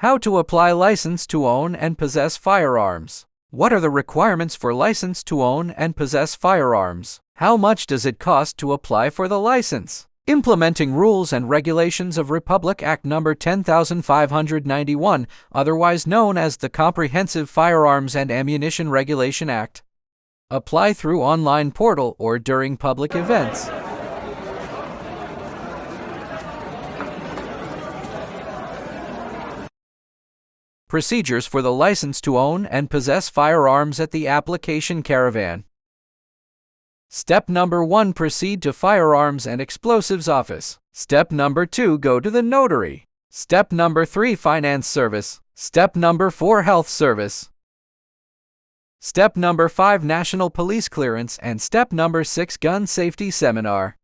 How to apply license to own and possess firearms. What are the requirements for license to own and possess firearms? How much does it cost to apply for the license? Implementing rules and regulations of Republic Act No. 10591, otherwise known as the Comprehensive Firearms and Ammunition Regulation Act. Apply through online portal or during public events. Procedures for the license to own and possess firearms at the application caravan. Step number 1 Proceed to Firearms and Explosives Office. Step number 2 Go to the Notary. Step number 3 Finance Service. Step number 4 Health Service. Step number 5 National Police Clearance and Step number 6 Gun Safety Seminar.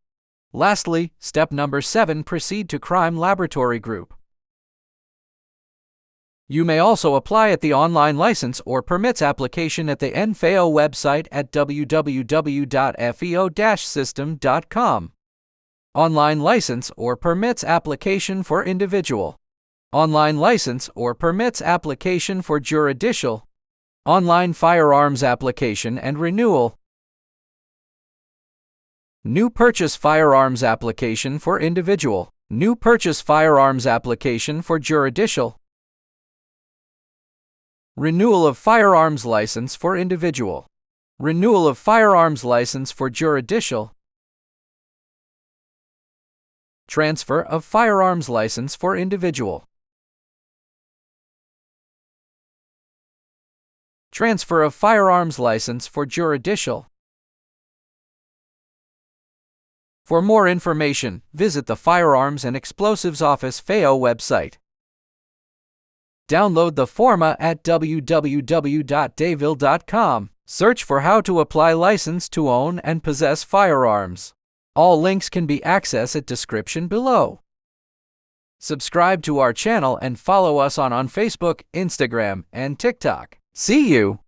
Lastly, step number 7 Proceed to Crime Laboratory Group. You may also apply at the online license or permits application at the NFEO website at www.feo-system.com. Online license or permits application for individual. Online license or permits application for juridical. Online firearms application and renewal. New purchase firearms application for individual. New purchase firearms application for juridical. Renewal of firearms license for individual. Renewal of firearms license for juridical. Transfer of firearms license for individual. Transfer of firearms license for juridical. For more information, visit the Firearms and Explosives Office FEO website. Download the forma at www.dayville.com. Search for how to apply license to own and possess firearms. All links can be accessed at description below. Subscribe to our channel and follow us on, on Facebook, Instagram, and TikTok. See you!